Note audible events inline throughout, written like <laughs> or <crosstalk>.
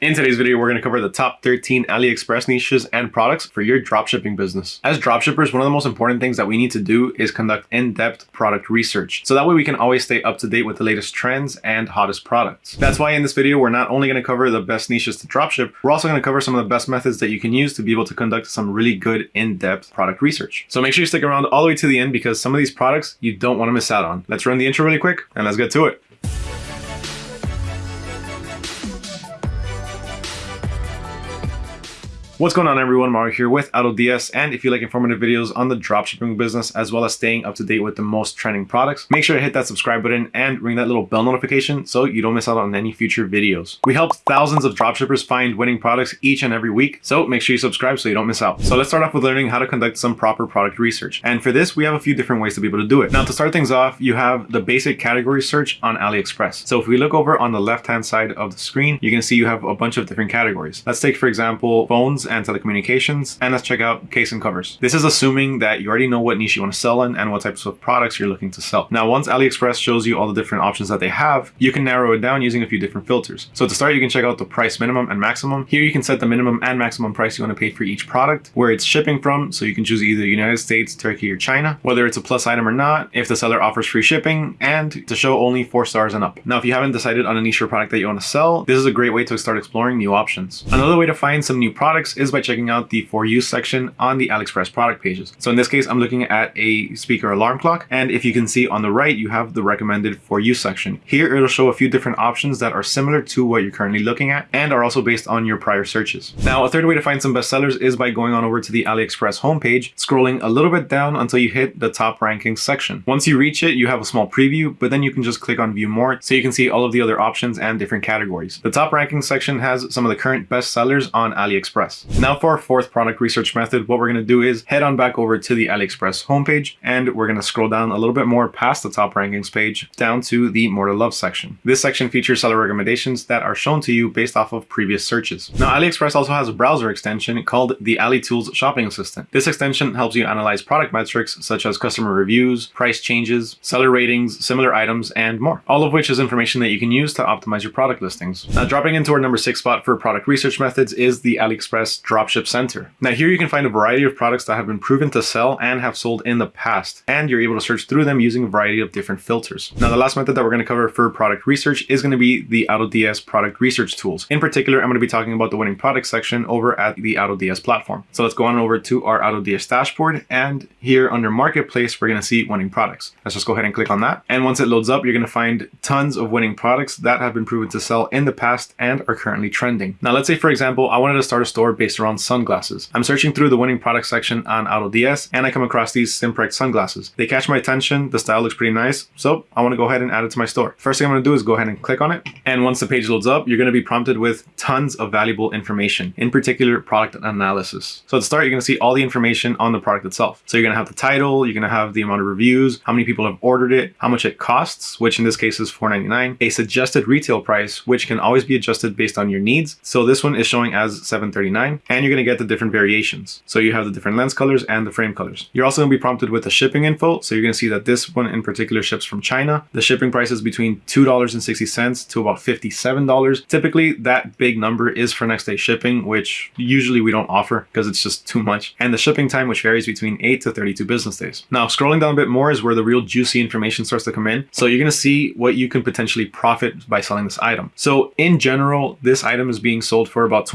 In today's video, we're going to cover the top 13 AliExpress niches and products for your dropshipping business. As dropshippers, one of the most important things that we need to do is conduct in-depth product research. So that way we can always stay up to date with the latest trends and hottest products. That's why in this video, we're not only going to cover the best niches to dropship, we're also going to cover some of the best methods that you can use to be able to conduct some really good in-depth product research. So make sure you stick around all the way to the end because some of these products you don't want to miss out on. Let's run the intro really quick and let's get to it. What's going on everyone, Mario here with AutoDS and if you like informative videos on the dropshipping business as well as staying up to date with the most trending products, make sure to hit that subscribe button and ring that little bell notification so you don't miss out on any future videos. We help thousands of dropshippers find winning products each and every week, so make sure you subscribe so you don't miss out. So let's start off with learning how to conduct some proper product research. And for this, we have a few different ways to be able to do it. Now to start things off, you have the basic category search on AliExpress. So if we look over on the left-hand side of the screen, you can see you have a bunch of different categories. Let's take, for example, phones and telecommunications, and let's check out case and covers. This is assuming that you already know what niche you want to sell in and what types of products you're looking to sell. Now, once AliExpress shows you all the different options that they have, you can narrow it down using a few different filters. So to start, you can check out the price minimum and maximum. Here you can set the minimum and maximum price you want to pay for each product, where it's shipping from, so you can choose either United States, Turkey, or China, whether it's a plus item or not, if the seller offers free shipping, and to show only four stars and up. Now, if you haven't decided on a niche or product that you want to sell, this is a great way to start exploring new options. Another way to find some new products is by checking out the for you section on the AliExpress product pages. So in this case, I'm looking at a speaker alarm clock. And if you can see on the right, you have the recommended for you section. Here, it'll show a few different options that are similar to what you're currently looking at and are also based on your prior searches. Now, a third way to find some bestsellers is by going on over to the AliExpress homepage, scrolling a little bit down until you hit the top ranking section. Once you reach it, you have a small preview, but then you can just click on view more so you can see all of the other options and different categories. The top ranking section has some of the current bestsellers on AliExpress. Now for our fourth product research method, what we're going to do is head on back over to the AliExpress homepage and we're going to scroll down a little bit more past the top rankings page down to the more to love section. This section features seller recommendations that are shown to you based off of previous searches. Now AliExpress also has a browser extension called the AliTools Shopping Assistant. This extension helps you analyze product metrics such as customer reviews, price changes, seller ratings, similar items, and more. All of which is information that you can use to optimize your product listings. Now dropping into our number six spot for product research methods is the AliExpress Dropship Center. Now here you can find a variety of products that have been proven to sell and have sold in the past, and you're able to search through them using a variety of different filters. Now the last method that we're going to cover for product research is going to be the AutoDS product research tools. In particular, I'm going to be talking about the winning product section over at the AutoDS platform. So let's go on over to our AutoDS dashboard, and here under Marketplace, we're going to see winning products. Let's just go ahead and click on that. And once it loads up, you're going to find tons of winning products that have been proven to sell in the past and are currently trending. Now let's say, for example, I wanted to start a store based around sunglasses. I'm searching through the winning product section on AutoDS and I come across these Simprex sunglasses. They catch my attention, the style looks pretty nice, so I want to go ahead and add it to my store. First thing I'm going to do is go ahead and click on it. And once the page loads up, you're going to be prompted with tons of valuable information, in particular product analysis. So to start, you're going to see all the information on the product itself. So you're going to have the title, you're going to have the amount of reviews, how many people have ordered it, how much it costs, which in this case is $4.99, a suggested retail price, which can always be adjusted based on your needs. So this one is showing as $7.39 and you're going to get the different variations. So you have the different lens colors and the frame colors. You're also going to be prompted with the shipping info. So you're going to see that this one in particular ships from China. The shipping price is between $2.60 to about $57. Typically that big number is for next day shipping, which usually we don't offer because it's just too much. And the shipping time, which varies between 8 to 32 business days. Now scrolling down a bit more is where the real juicy information starts to come in. So you're going to see what you can potentially profit by selling this item. So in general, this item is being sold for about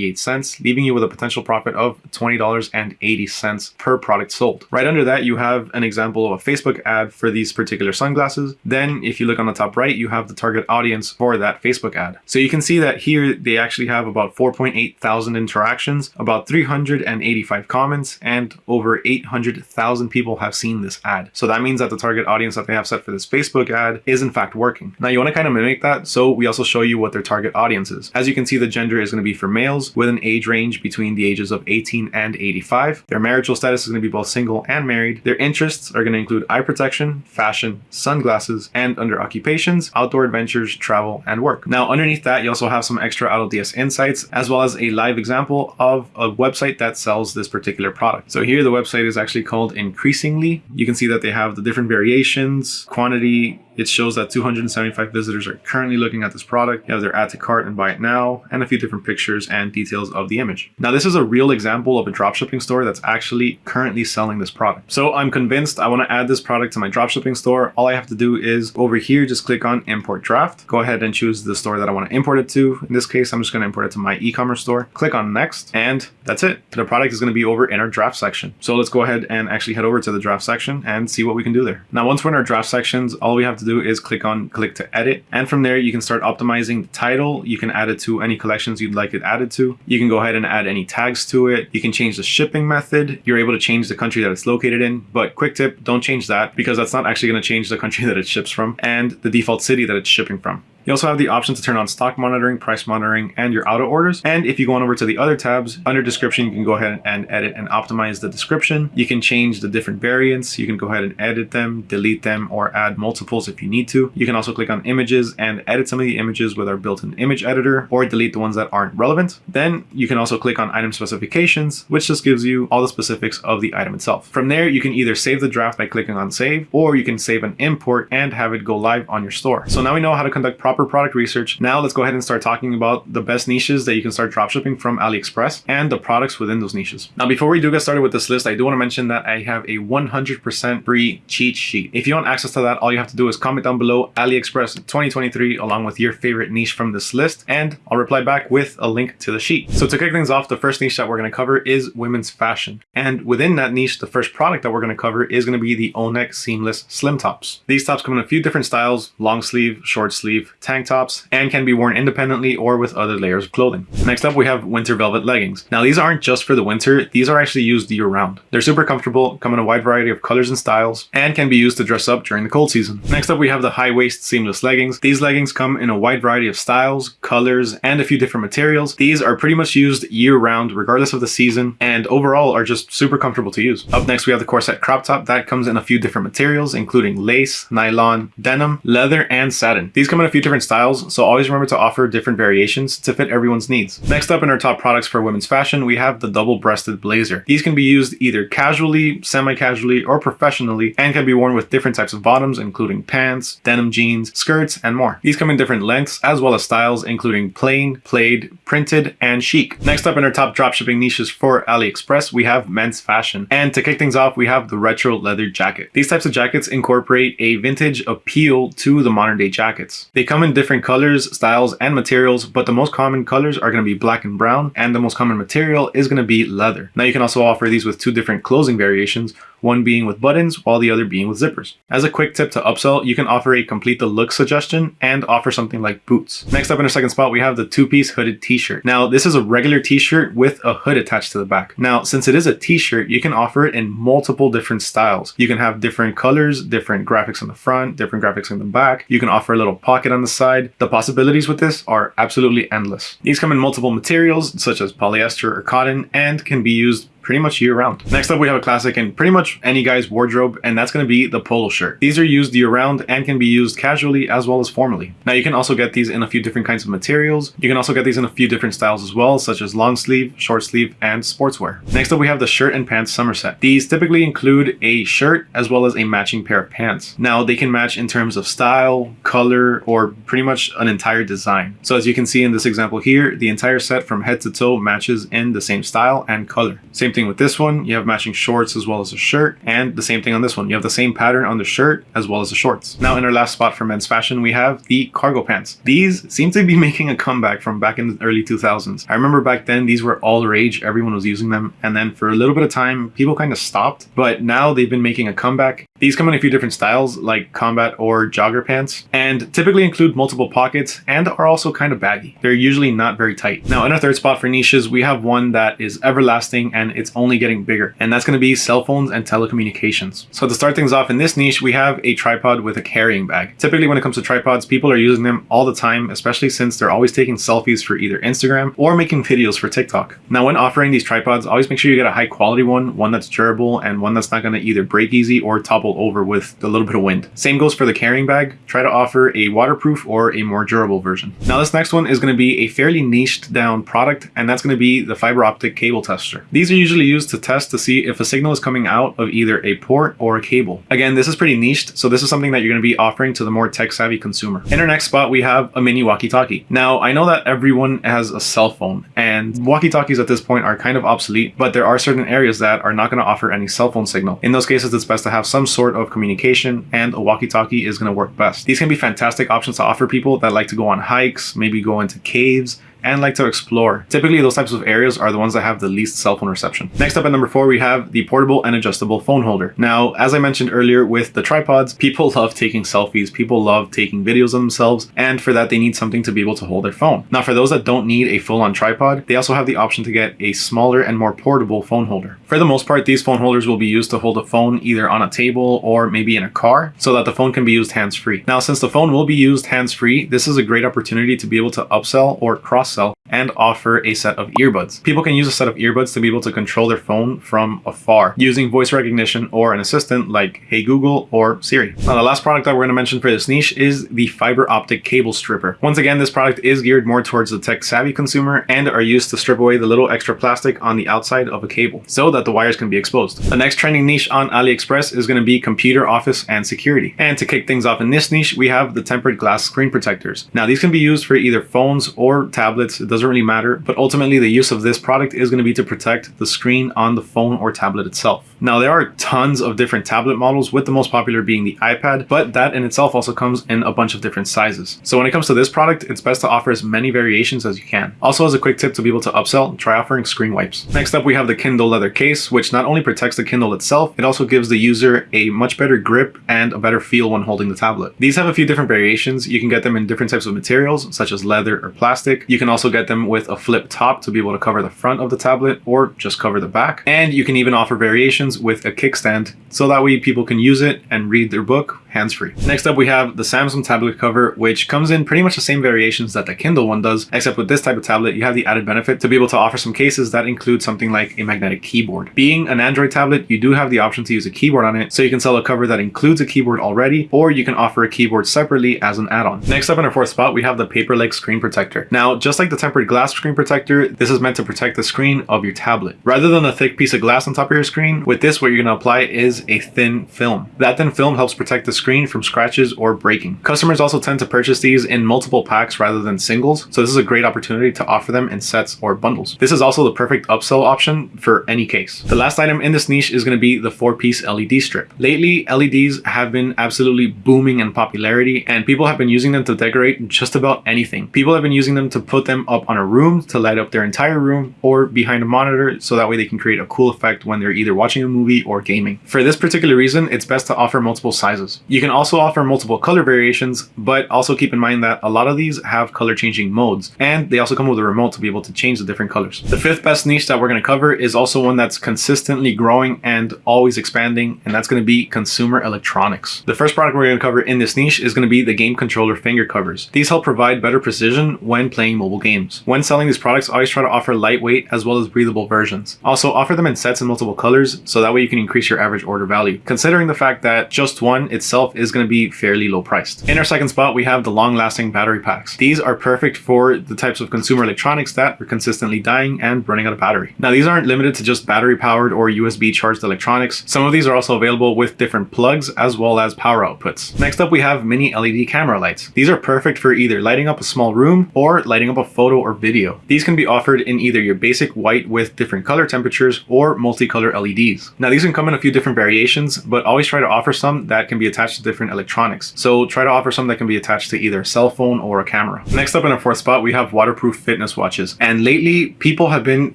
$28.98, leaving you you with a potential profit of $20.80 per product sold. Right under that, you have an example of a Facebook ad for these particular sunglasses. Then if you look on the top right, you have the target audience for that Facebook ad. So you can see that here they actually have about 4.8 thousand interactions, about 385 comments, and over 800,000 people have seen this ad. So that means that the target audience that they have set for this Facebook ad is in fact working. Now you want to kind of mimic that, so we also show you what their target audience is. As you can see, the gender is going to be for males with an age range between the ages of 18 and 85. Their marital status is going to be both single and married. Their interests are going to include eye protection, fashion, sunglasses, and under occupations, outdoor adventures, travel, and work. Now, underneath that, you also have some extra AutoDS insights, as well as a live example of a website that sells this particular product. So here, the website is actually called Increasingly. You can see that they have the different variations, quantity, it shows that 275 visitors are currently looking at this product. You have their add to cart and buy it now, and a few different pictures and details of the image. Now, this is a real example of a dropshipping store that's actually currently selling this product. So I'm convinced I want to add this product to my dropshipping store. All I have to do is over here, just click on import draft. Go ahead and choose the store that I want to import it to. In this case, I'm just going to import it to my e-commerce store. Click on next, and that's it. The product is going to be over in our draft section. So let's go ahead and actually head over to the draft section and see what we can do there. Now, once we're in our draft sections, all we have to do is click on click to edit. And from there, you can start optimizing the title. You can add it to any collections you'd like it added to. You can go ahead and add any tags to it. You can change the shipping method. You're able to change the country that it's located in, but quick tip, don't change that because that's not actually going to change the country <laughs> that it ships from and the default city that it's shipping from. You also have the option to turn on stock monitoring, price monitoring, and your auto orders. And if you go on over to the other tabs, under description, you can go ahead and edit and optimize the description. You can change the different variants. You can go ahead and edit them, delete them, or add multiples if you need to. You can also click on images and edit some of the images with our built-in image editor or delete the ones that aren't relevant. Then you can also click on item specifications, which just gives you all the specifics of the item itself. From there, you can either save the draft by clicking on save, or you can save an import and have it go live on your store. So now we know how to conduct proper product research. Now let's go ahead and start talking about the best niches that you can start dropshipping from AliExpress and the products within those niches. Now, before we do get started with this list, I do want to mention that I have a 100% free cheat sheet. If you want access to that, all you have to do is comment down below AliExpress 2023 along with your favorite niche from this list, and I'll reply back with a link to the sheet. So to kick things off, the first niche that we're going to cover is women's fashion. And within that niche, the first product that we're going to cover is going to be the O-neck seamless slim tops. These tops come in a few different styles, long sleeve, short sleeve, tank tops, and can be worn independently or with other layers of clothing. Next up, we have winter velvet leggings. Now these aren't just for the winter, these are actually used year round. They're super comfortable, come in a wide variety of colors and styles, and can be used to dress up during the cold season. Next up, we have the high waist seamless leggings. These leggings come in a wide variety of styles, colors, and a few different materials. These are pretty much used year round, regardless of the season, and overall are just super comfortable to use. Up next, we have the corset crop top. That comes in a few different materials, including lace, nylon, denim, leather, and satin. These come in a few different styles, so always remember to offer different variations to fit everyone's needs. Next up in our top products for women's fashion, we have the double-breasted blazer. These can be used either casually, semi-casually, or professionally, and can be worn with different types of bottoms, including pants, denim jeans, skirts, and more. These come in different lengths, as well as styles, including plain, plaid, printed, and chic. Next up in our top dropshipping niches for AliExpress, we have men's fashion. And to kick things off, we have the retro leather jacket. These types of jackets incorporate a vintage appeal to the modern day jackets. They come in different colors, styles, and materials, but the most common colors are going to be black and brown, and the most common material is going to be leather. Now you can also offer these with two different closing variations, one being with buttons while the other being with zippers. As a quick tip to upsell, you can offer a complete the look suggestion and offer something like boots. Next up in our second spot, we have the two-piece hooded t-shirt. Now this is a regular t-shirt with a hood attached to the back. Now since it is a t-shirt, you can offer it in multiple different styles. You can have different colors, different graphics on the front, different graphics on the back. You can offer a little pocket on the side. The possibilities with this are absolutely endless. These come in multiple materials such as polyester or cotton and can be used pretty much year round. Next up, we have a classic in pretty much any guy's wardrobe, and that's going to be the polo shirt. These are used year round and can be used casually as well as formally. Now you can also get these in a few different kinds of materials. You can also get these in a few different styles as well, such as long sleeve, short sleeve, and sportswear. Next up, we have the shirt and pants summer set. These typically include a shirt as well as a matching pair of pants. Now they can match in terms of style, color, or pretty much an entire design. So as you can see in this example here, the entire set from head to toe matches in the same style and color. Same thing with this one, you have matching shorts as well as a shirt, and the same thing on this one. You have the same pattern on the shirt as well as the shorts. Now in our last spot for men's fashion, we have the cargo pants. These seem to be <laughs> making a comeback from back in the early 2000s. I remember back then these were all the rage, everyone was using them, and then for a little bit of time, people kind of stopped, but now they've been making a comeback. These come in a few different styles like combat or jogger pants, and typically include multiple pockets and are also kind of baggy. They're usually not very tight. Now in our third spot for niches, we have one that is everlasting and it's only getting bigger, and that's going to be cell phones and telecommunications. So to start things off in this niche, we have a tripod with a carrying bag. Typically when it comes to tripods, people are using them all the time, especially since they're always taking selfies for either Instagram or making videos for TikTok. Now when offering these tripods, always make sure you get a high quality one, one that's durable and one that's not going to either break easy or topple topple over with a little bit of wind. Same goes for the carrying bag. Try to offer a waterproof or a more durable version. Now this next one is going to be a fairly niched down product and that's going to be the fiber optic cable tester. These are usually used to test to see if a signal is coming out of either a port or a cable. Again, this is pretty niched, so this is something that you're going to be offering to the more tech savvy consumer. In our next spot, we have a mini walkie-talkie. Now, I know that everyone has a cell phone and walkie-talkies at this point are kind of obsolete, but there are certain areas that are not going to offer any cell phone signal. In those cases, it's best to have some sort of communication and a walkie-talkie is going to work best. These can be fantastic options to offer people that like to go on hikes, maybe go into caves, and like to explore. Typically, those types of areas are the ones that have the least cell phone reception. Next up at number four, we have the portable and adjustable phone holder. Now, as I mentioned earlier with the tripods, people <laughs> love taking selfies, people love taking videos of themselves, and for that, they need something to be able to hold their phone. Now, for those that don't need a full-on tripod, they also have the option to get a smaller and more portable phone holder. For the most part, these phone holders will be used to hold a phone either on a table or maybe in a car so that the phone can be used hands-free. Now, since the phone will be used hands-free, this is a great opportunity to be able to upsell or cross-sell and offer a set of earbuds. People can use a set of earbuds to be able to control their phone from afar using voice recognition or an assistant like Hey Google or Siri. Now the last product that we're going to mention for this niche is the fiber optic cable stripper. Once again, this product is geared more towards the tech savvy consumer and are used to strip away the little extra plastic on the outside of a cable so that the wires can be exposed. The next trending niche on AliExpress is going to be computer office and security. And to kick things off in this niche, we have the tempered glass screen protectors. Now these can be used for either phones or tablets. It doesn't really matter, but ultimately the use of this product is going to be to protect the screen on the phone or tablet itself. Now there are tons of different tablet models with the most popular being the iPad, but that in itself also comes in a bunch of different sizes. So when it comes to this product, it's best to offer as many variations as you can. Also as a quick tip to be able to upsell, try offering screen wipes. Next up we have the Kindle leather case, which not only protects the Kindle itself, it also gives the user a much better grip and a better feel when holding the tablet. These have a few different variations. You can get them in different types of materials, such as leather or plastic. You can also get them with a flip top to be able to cover the front of the tablet or just cover the back. And you can even offer variations with a kickstand so that way people can use it and read their book hands-free. Next up, we have the Samsung tablet cover, which comes in pretty much the same variations that the Kindle one does, except with this type of tablet, you have the added benefit to be able to offer some cases that include something like a magnetic keyboard. Being an Android tablet, you do have the option to use a keyboard on it, so you can sell a cover that includes a keyboard already, or you can offer a keyboard separately as an add-on. Next up in our fourth spot, we have the paper-like screen protector. Now, just like the tempered glass screen protector, this is meant to protect the screen of your tablet. Rather than a thick piece of glass on top of your screen, with this, what you're going to apply is a thin film. That thin film helps protect the screen from scratches or breaking. Customers also tend to purchase these in multiple packs rather than singles, so this is a great opportunity to offer them in sets or bundles. This is also the perfect upsell option for any case. The last item in this niche is going to be the four-piece LED strip. Lately, LEDs have been absolutely booming in popularity and people have been using them to decorate just about anything. People have been using them to put them up on a room to light up their entire room or behind a monitor so that way they can create a cool effect when they're either watching a movie or gaming. For this particular reason, it's best to offer multiple sizes. You can also offer multiple color variations, but also keep in mind that a lot of these have color changing modes, and they also come with a remote to be able to change the different colors. The fifth best niche that we're going to cover is also one that's consistently growing and always expanding, and that's going to be consumer electronics. The first product we're going to cover in this niche is going to be the game controller finger covers. These help provide better precision when playing mobile games. When selling these products, always try to offer lightweight as well as breathable versions. Also offer them in sets in multiple colors, so that way you can increase your average order value. Considering the fact that just one itself is going to be fairly low priced. In our second spot, we have the long lasting battery packs. These are perfect for the types of consumer electronics that are consistently dying and running out of battery. Now, these aren't limited to just battery powered or USB charged electronics. Some of these are also available with different plugs as well as power outputs. Next up, we have mini LED camera lights. These are perfect for either lighting up a small room or lighting up a photo or video. These can be offered in either your basic white with different color temperatures or multicolor LEDs. Now, these can come in a few different variations, but always try to offer some that can be attached to different electronics. So try to offer some that can be attached to either a cell phone or a camera. Next up in our fourth spot, we have waterproof fitness watches. And lately, people have been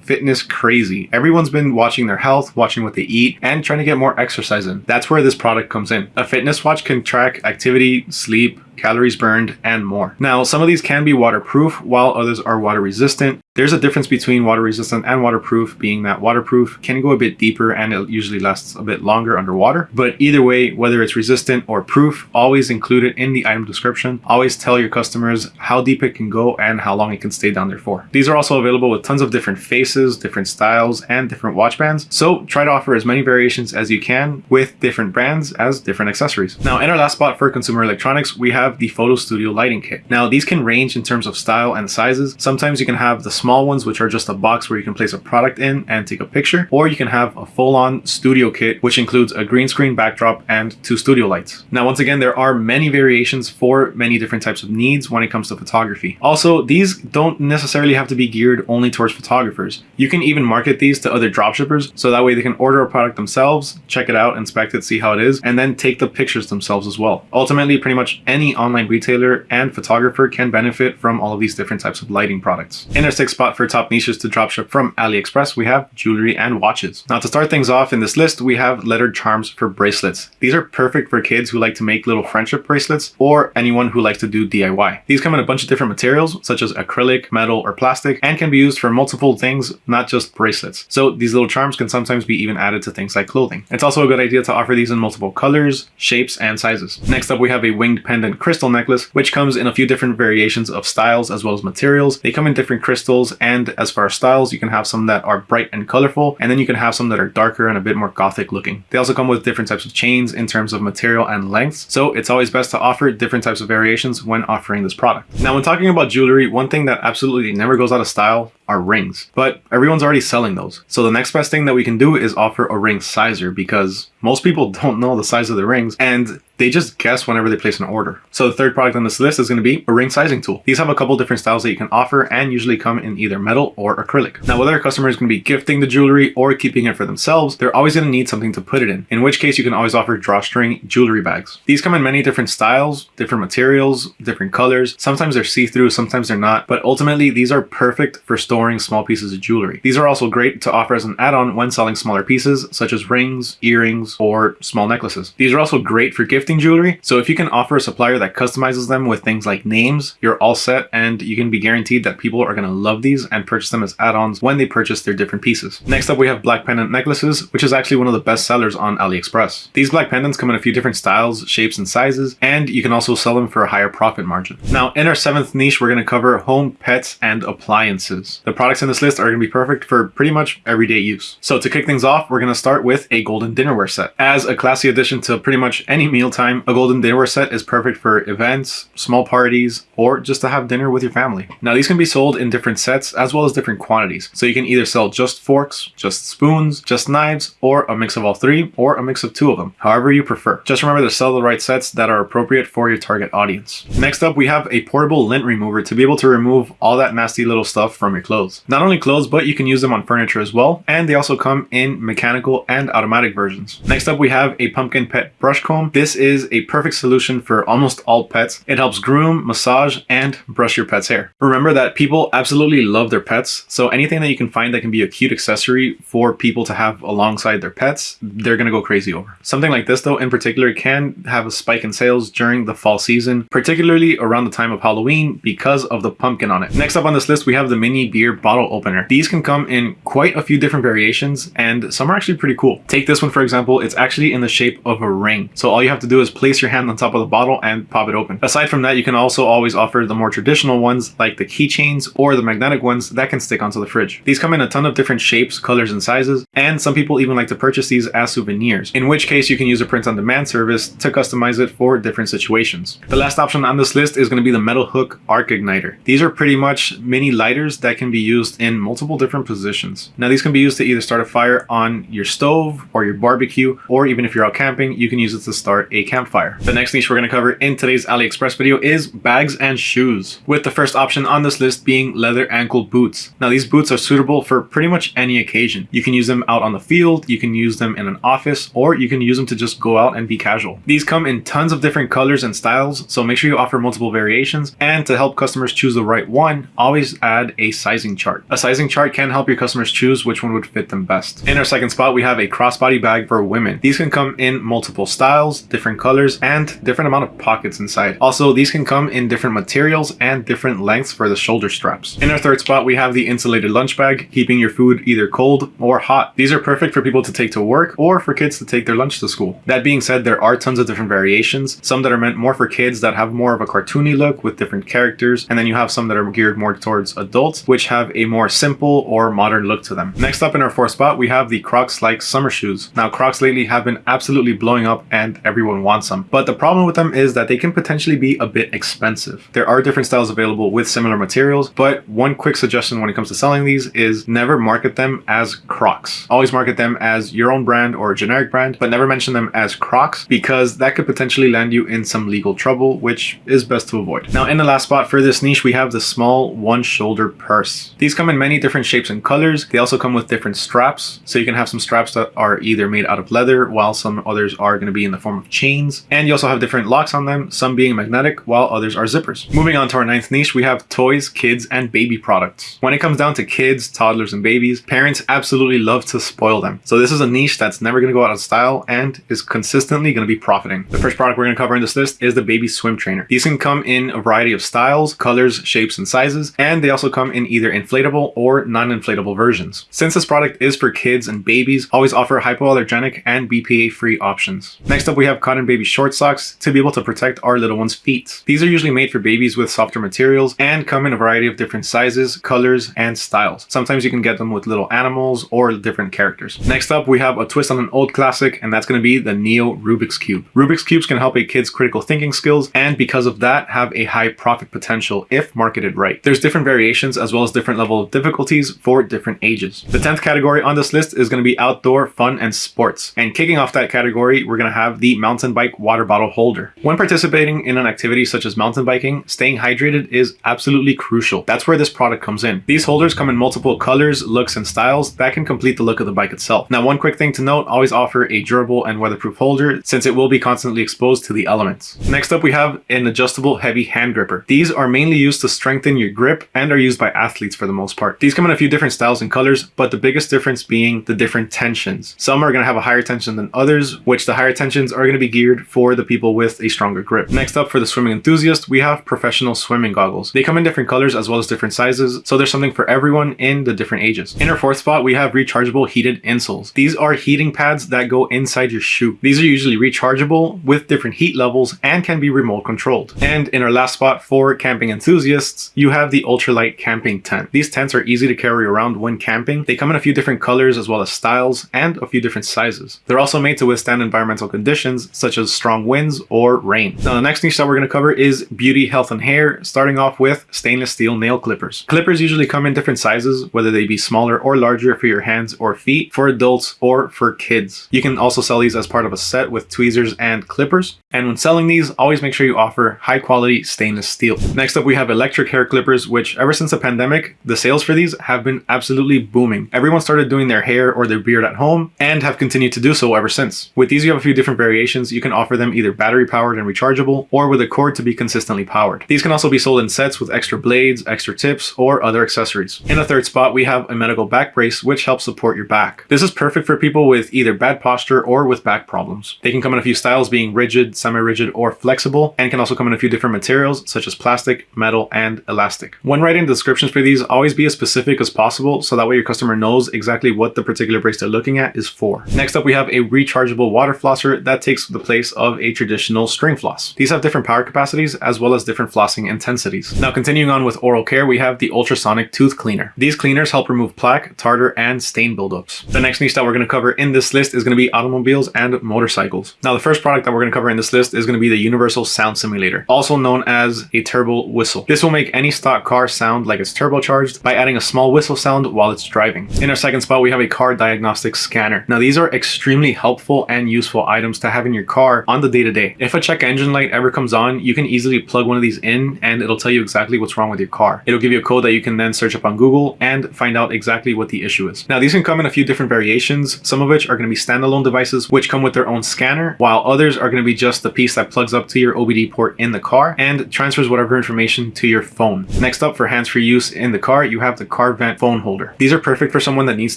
fitness crazy. Everyone's been watching their health, watching what they eat, and trying to get more exercise in. That's where this product comes in. A fitness watch can track activity, sleep, calories burned, and more. Now, some of these can be waterproof while others are water resistant. There's a difference between water resistant and waterproof being that waterproof can go a bit deeper and it usually lasts a bit longer underwater. But either way, whether it's resistant or proof, always include it in the item description. Always tell your customers how deep it can go and how long it can stay down there for. These are also available with tons of different faces, different styles, and different watch bands. So try to offer as many variations as you can with different brands as different accessories. Now in our last spot for consumer electronics, we have the Photo Studio lighting kit. Now these can range in terms of style and sizes. Sometimes you can have the small ones, which are just a box where you can place a product in and take a picture, or you can have a full-on studio kit, which includes a green screen backdrop and two studio lights. Now, once again, there are many variations for many different types of needs when it comes to photography. Also, these don't necessarily have to be geared only towards photographers. You can even market these to other dropshippers, so that way they can order a product themselves, check it out, inspect it, see how it is, and then take the pictures themselves as well. Ultimately, pretty much online retailer and photographer can benefit from all of these different types of lighting products. In our sixth spot for top niches to dropship from AliExpress, we have jewelry and watches. Now to start things off in this list, we have lettered charms for bracelets. These are perfect for kids who like to make little friendship bracelets or anyone who likes to do DIY. These come in a bunch of different materials such as acrylic, metal, or plastic and can be used for multiple things, not just bracelets. So these little charms can sometimes be even added to things like clothing. It's also a good idea to offer these in multiple colors, shapes, and sizes. Next up, we have a winged pendant crystal necklace, which comes in a few different variations of styles as well as materials. They come in different crystals and as far as styles, you can have some that are bright and colorful, and then you can have some that are darker and a bit more gothic looking. They also come with different types of chains in terms of material and lengths, so it's always best to offer different types of variations when offering this product. Now, when talking about jewelry, one thing that absolutely never goes out of style are rings, but everyone's already selling those. So the next best thing that we can do is offer a ring sizer because most people don't know the size of the rings and they just guess whenever they place an order. So the third product on this list is going to be a ring sizing tool. These have a couple different styles that you can offer and usually come in either metal or acrylic. Now, whether a customer is going to be gifting the jewelry or keeping it for themselves, they're always going to need something to put it in, in which case you can always offer drawstring jewelry bags. These come in many different styles, different materials, different colors. Sometimes they're see-through, sometimes they're not, but ultimately these are perfect for storing small pieces of jewelry. These are also great to offer as an add-on when selling smaller pieces, such as rings, earrings, or small necklaces. These are also great for gifting jewelry, so if you can offer a supplier that customizes them with things like names, you're all set and you can be guaranteed that people are going to love these and purchase them as add-ons when they purchase their different pieces. Next up, we have black pendant necklaces, which is actually one of the best sellers on AliExpress. These black pendants come in a few different styles, shapes, and sizes, and you can also sell them for a higher profit margin. Now, in our seventh niche, we're going to cover home, pets, and appliances. The products in this list are going to be perfect for pretty much everyday use. So to kick things off, we're going to start with a golden dinnerware set. As a classy addition to pretty much any mealtime, a golden dinnerware set is perfect for events, small parties, or just to have dinner with your family. Now these can be sold in different sets as well as different quantities. So you can either sell just forks, just spoons, just knives, or a mix of all three, or a mix of two of them, however you prefer. Just remember to sell the right sets that are appropriate for your target audience. Next up, we have a portable lint remover to be able to remove all that nasty little stuff from your clothes. Not only clothes, but you can use them on furniture as well. And they also come in mechanical and automatic versions. Next up, we have a pumpkin pet brush comb. This is a perfect solution for almost all pets. It helps groom, massage, and brush your pet's hair. Remember that people absolutely love their pets. So anything that you can find that can be a cute accessory for people to have alongside their pets, they're to go crazy over. Something like this though, in particular, can have a spike in sales during the fall season, particularly around the time of Halloween because of the pumpkin on it. Next up on this list, we have the mini beer bottle opener. These can come in quite a few different variations and some are actually pretty cool. Take this one for example, it's actually in the shape of a ring. So all you have to do is place your hand on top of the bottle and pop it open. Aside from that, you can also always offer the more traditional ones like the keychains or the magnetic ones that can stick onto the fridge. These come in a ton of different shapes, colors, and sizes, and some people even like to purchase these as souvenirs, in which case you can use a print-on-demand service to customize it for different situations. The last option on this list is going to be the metal hook arc igniter. These are pretty much mini lighters that can be used in multiple multiple different positions. Now these can be used to either start a fire on your stove or your barbecue, or even if you're out camping, you can use it to start a campfire. The next niche we're going to cover in today's AliExpress video is bags and shoes, with the first option on this list being leather ankle boots. Now these boots are suitable for pretty much any occasion. You can use them out on the field, you can use them in an office, or you can use them to just go out and be casual. These come in tons of different colors and styles, so make sure you offer multiple variations, and to help customers choose the right one, always add a sizing chart. A sizing chart can help your customers choose which one would fit them best. In our second spot, we have a crossbody bag for women. These can come in multiple styles, different colors, and different amount of pockets inside. Also, these can come in different materials and different lengths for the shoulder straps. In our third spot, we have the insulated lunch bag, keeping your food either cold or hot. These are perfect for people to take to work or for kids to take their lunch to school. That being said, there are tons of different variations, some that are meant more for kids that have more of a cartoony look with different characters, and then you have some that are geared more towards adults, which have a more simple or modern look to them. Next up in our fourth spot, we have the Crocs like summer shoes. Now, Crocs lately have been absolutely blowing up and everyone wants them. But the problem with them is that they can potentially be a bit expensive. There are different styles available with similar materials, but one quick suggestion when it comes to selling these is never market them as Crocs. Always market them as your own brand or a generic brand, but never mention them as Crocs because that could potentially land you in some legal trouble, which is best to avoid. Now, in the last spot for this niche, we have the small one shoulder purse. These come in many different shapes and colors. They also come with different straps. So you can have some straps that are either made out of leather, while some others are going to be in the form of chains. And you also have different locks on them, some being magnetic, while others are zippers. Moving on to our ninth niche, we have toys, kids, and baby products. When it comes down to kids, toddlers, and babies, parents absolutely love to spoil them. So this is a niche that's never going to go out of style and is consistently going to be profiting. The first product we're going to cover in this list is the baby swim trainer. These can come in a variety of styles, colors, shapes, and sizes, and they also come in either inflatable or non-inflatable versions. Since this product is for kids and babies, always offer hypoallergenic and BPA-free options. Next up, we have cotton baby short socks to be able to protect our little one's feet. These are usually made for babies with softer materials and come in a variety of different sizes, colors, and styles. Sometimes you can get them with little animals or different characters. Next up, we have a twist on an old classic, and that's going to be the Neo Rubik's Cube. Rubik's Cubes can help a kid's critical thinking skills, and because of that, have a high profit potential if marketed right. There's different variations as well as different level of difficulties for different ages. The 10th category on this list is going to be outdoor fun and sports. And kicking off that category, we're going to have the mountain bike water bottle holder. When participating in an activity such as mountain biking, staying hydrated is absolutely crucial. That's where this product comes in. These holders come in multiple colors, looks, and styles that can complete the look of the bike itself. Now, one quick thing to note, always offer a durable and weatherproof holder since it will be constantly exposed to the elements. Next up, we have an adjustable heavy hand gripper. These are mainly used to strengthen your grip and are used by athletes for the most part. These come in a few different styles and colors, but the biggest difference being the different tensions. Some are going to have a higher tension than others, which the higher tensions are going to be geared for the people with a stronger grip. Next up for the swimming enthusiast, we have professional swimming goggles. They come in different colors as well as different sizes, so there's something for everyone in the different ages. In our fourth spot, we have rechargeable heated insoles. These are heating pads that go inside your shoe. These are usually rechargeable with different heat levels and can be remote controlled. And in our last spot for camping enthusiasts, you have the ultralight camping tent. These tents are easy to carry around when camping. They come in a few different colors as well as styles and a few different sizes. They're also made to withstand environmental conditions such as strong winds or rain. Now the next niche that we're going to cover is beauty, health, and hair, starting off with stainless steel nail clippers. Clippers usually come in different sizes, whether they be smaller or larger for your hands or feet, for adults or for kids. You can also sell these as part of a set with tweezers and clippers. And when selling these, always make sure you offer high quality stainless steel. Next up, we have electric hair clippers, which ever since the pandemic, the sales for these have been absolutely booming. Everyone started doing their hair or their beard at home and have continued to do so ever since. With these, you have a few different variations. You can offer them either battery powered and rechargeable or with a cord to be consistently powered. These can also be sold in sets with extra blades, extra tips, or other accessories. In the third spot, we have a medical back brace, which helps support your back. This is perfect for people with either bad posture or with back problems. They can come in a few styles being rigid, semi-rigid, or flexible, and can also come in a few different materials such as plastic, metal, and elastic. When writing descriptions for these, always be as specific as possible so that way your customer knows exactly what the particular brace they're looking at is for. Next up, we have a rechargeable water flosser that takes the place of a traditional string floss. These have different power capacities as well as different flossing intensities. Now continuing on with oral care, we have the ultrasonic tooth cleaner. These cleaners help remove plaque, tartar, and stain buildups. The next niche that we're going to cover in this list is going to be automobiles and motorcycles. Now the first product that we're going to cover in this list is going to be the Universal Sound Simulator, also known as a turbo whistle. This will make any stock car sound like it's turbocharged by adding a small whistle sound while it's driving. In our second spot, we have a car diagnostic scanner. Now these are extremely helpful and useful items to have in your car on the day-to-day. -day. If a check engine light ever comes on, you can easily plug one of these in and it'll tell you exactly what's wrong with your car. It'll give you a code that you can then search up on Google and find out exactly what the issue is. Now these can come in a few different variations, some of which are going to be standalone devices which come with their own scanner, while others are going to be just just the piece that plugs up to your OBD port in the car and transfers whatever information to your phone. Next up for hands-free use in the car, you have the car vent phone holder. These are perfect for someone that needs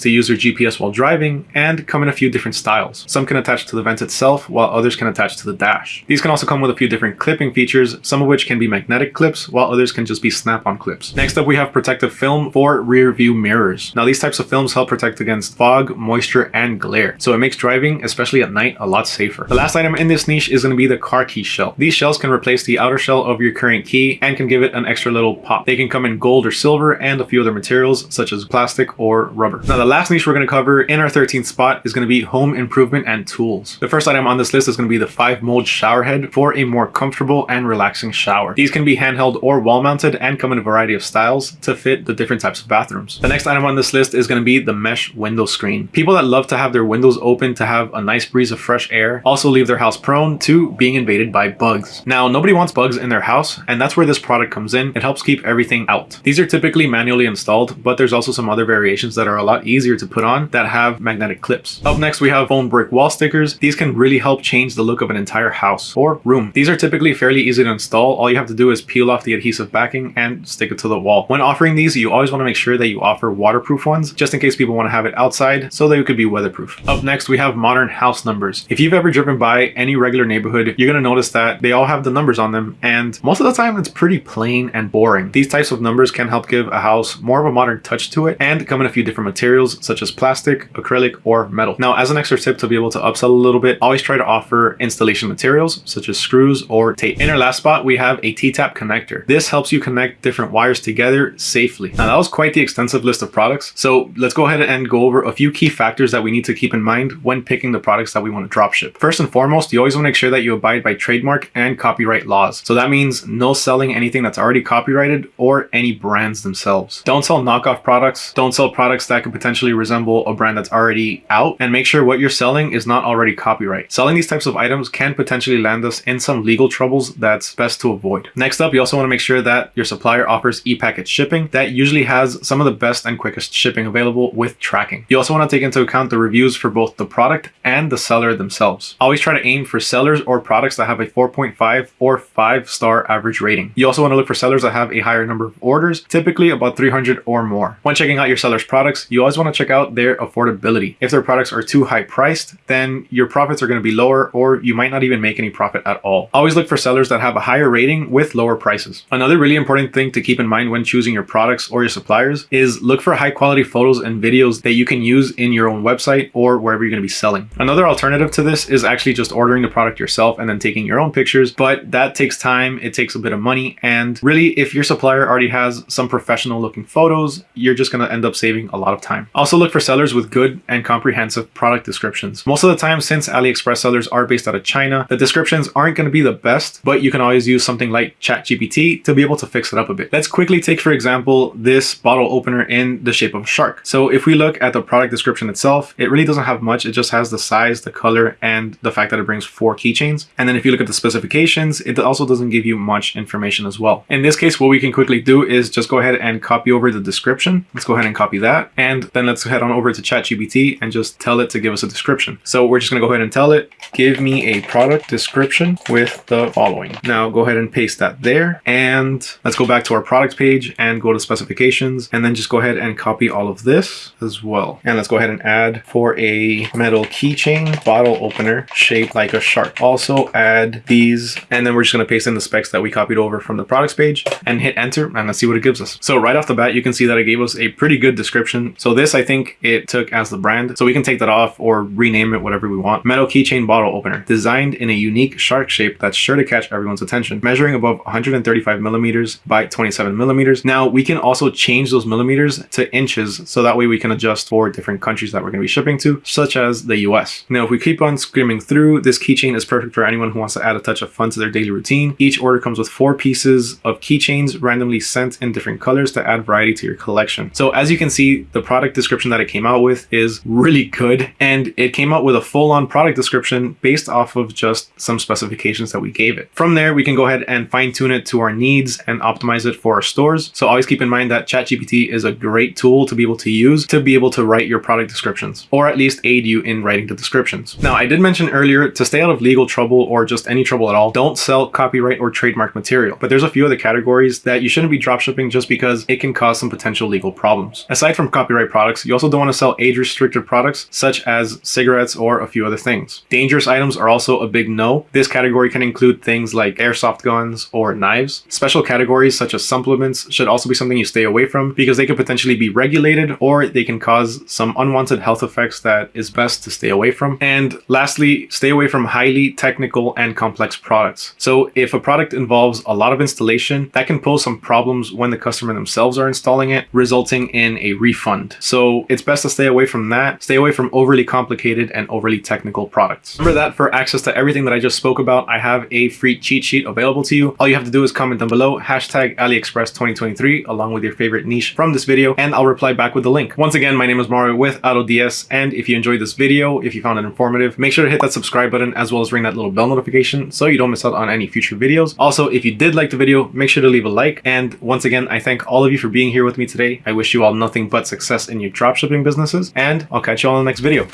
to use their GPS while driving and come in a few different styles. Some can attach to the vent itself while others can attach to the dash. These can also come with a few different clipping features, some of which can be magnetic clips while others can just be snap-on clips. Next up we have protective film for rear view mirrors. Now these types of films help protect against fog, moisture, and glare. So it makes driving, especially at night, a lot safer. The last item in this niche is going to be the car key shell. These shells can replace the outer shell of your current key and can give it an extra little pop. They can come in gold or silver and a few other materials such as plastic or rubber. Now the last niche we're going to cover in our 13th spot is going to be home improvement and tools. The first item on this list is going to be the 5 mold shower head for a more comfortable and relaxing shower. These can be handheld or wall mounted and come in a variety of styles to fit the different types of bathrooms. The next item on this list is going to be the mesh window screen. People that love to have their windows open to have a nice breeze of fresh air also leave their house prone to being invaded by bugs. Now, nobody wants bugs in their house, and that's where this product comes in. It helps keep everything out. These are typically manually installed, but there's also some other variations that are a lot easier to put on that have magnetic clips. Up next, we have foam brick wall stickers. These can really help change the look of an entire house or room. These are typically fairly easy to install. All you have to do is peel off the adhesive backing and stick it to the wall. When offering these, you always want to make sure that you offer waterproof ones, just in case people want to have it outside so they could be weatherproof. Up next, we have modern house numbers. If you've ever driven by any regular neighborhood, you're going to notice that they all have the numbers on them, and most of the time it's pretty plain and boring. These types of numbers can help give a house more of a modern touch to it and come in a few different materials such as plastic, acrylic, or metal. Now, as an extra tip to be able to upsell a little bit, always try to offer installation materials such as screws or tape. In our last spot, we have a T-tap connector. This helps you connect different wires together safely. Now, that was quite the extensive list of products, so let's go ahead and go over a few key factors that we need to keep in mind when picking the products that we want to dropship. First and foremost, you always want to make sure that you abide by trademark and copyright laws. So that means no selling anything that's already copyrighted or any brands themselves. Don't sell knockoff products. Don't sell products that could potentially resemble a brand that's already out and make sure what you're selling is not already copyright. Selling these types of items can potentially land us in some legal troubles that's best to avoid. Next up, you also want to make sure that your supplier offers e-packet shipping that usually has some of the best and quickest shipping available with tracking. You also want to take into account the reviews for both the product and the seller themselves. Always try to aim for sellers or products that have a 4.5 or 5 star average rating. You also want to look for sellers that have a higher number of orders, typically about 300 or more. When checking out your seller's products, you always want to check out their affordability. If their products are too high priced, then your profits are going to be lower or you might not even make any profit at all. Always look for sellers that have a higher rating with lower prices. Another really important thing to keep in mind when choosing your products or your suppliers is look for high quality photos and videos that you can use in your own website or wherever you're going to be selling. Another alternative to this is actually just ordering the product yourself and then taking your own pictures, but that takes time, it takes a bit of money, and really if your supplier already has some professional looking photos, you're just going to end up saving a lot of time. Also look for sellers with good and comprehensive product descriptions. Most of the time, since AliExpress sellers are based out of China, the descriptions aren't going to be the best, but you can always use something like ChatGPT to be able to fix it up a bit. Let's quickly take, for example, this bottle opener in the shape of a shark. So if we look at the product description itself, it really doesn't have much. It just has the size, the color, and the fact that it brings four keychains. And then if you look at the specifications, it also doesn't give you much information as well. In this case, what we can quickly do is just go ahead and copy over the description. Let's go ahead and copy that. And then let's head on over to ChatGPT and just tell it to give us a description. So we're just gonna go ahead and tell it, give me a product description with the following. Now go ahead and paste that there. And let's go back to our product page and go to specifications and then just go ahead and copy all of this as well. And let's go ahead and add for a metal keychain bottle opener shaped like a shark. Also add these and then we're just gonna paste in the specs that we copied over from the products page and hit enter and let's see what it gives us. So right off the bat, you can see that it gave us a pretty good description. So this, I think it took as the brand. So we can take that off or rename it whatever we want. Metal keychain bottle opener designed in a unique shark shape that's sure to catch everyone's attention, measuring above 135 millimeters by 27 millimeters. Now we can also change those millimeters to inches. So that way we can adjust for different countries that we're going to be shipping to, such as the US. Now, if we keep on screaming through, this keychain is perfect for anyone who wants to add a touch of fun to their daily routine. Each order comes with four pieces of keychains randomly sent in different colors to add variety to your collection. So as you can see, the product description that it came out with is really good. And it came out with a full on product description based off of just some specifications that we gave it. From there, we can go ahead and fine tune it to our needs and optimize it for our stores. So always keep in mind that ChatGPT is a great tool to be able to use to be able to write your product descriptions or at least aid you in writing the descriptions. Now, I did mention earlier to stay out of legal trouble or just any trouble at all, don't sell copyright or trademark material. But there's a few other categories that you shouldn't be dropshipping just because it can cause some potential legal problems. Aside from copyright products, you also don't want to sell age restricted products such as cigarettes or a few other things. Dangerous items are also a big no. This category can include things like airsoft guns or knives. Special categories such as supplements should also be something you stay away from because they could potentially be regulated or they can cause some unwanted health effects that is best to stay away from. And lastly, stay away from highly technical and complex products. So if a product involves a lot of installation, that can pose some problems when the customer themselves are installing it, resulting in a refund. So it's best to stay away from that. Stay away from overly complicated and overly technical products. Remember that for access to everything that I just spoke about, I have a free cheat sheet available to you. All you have to do is comment down below, hashtag AliExpress 2023, along with your favorite niche from this video, and I'll reply back with the link. Once again, my name is Mario with AutoDS, and if you enjoyed this video, if you found it informative, make sure to hit that subscribe button as well as ring that little bell notification so you don't miss out on any future videos. Also, if you did like the video, make sure to leave a like. And once again, I thank all of you for being here with me today. I wish you all nothing but success in your dropshipping businesses, and I'll catch you all in the next video.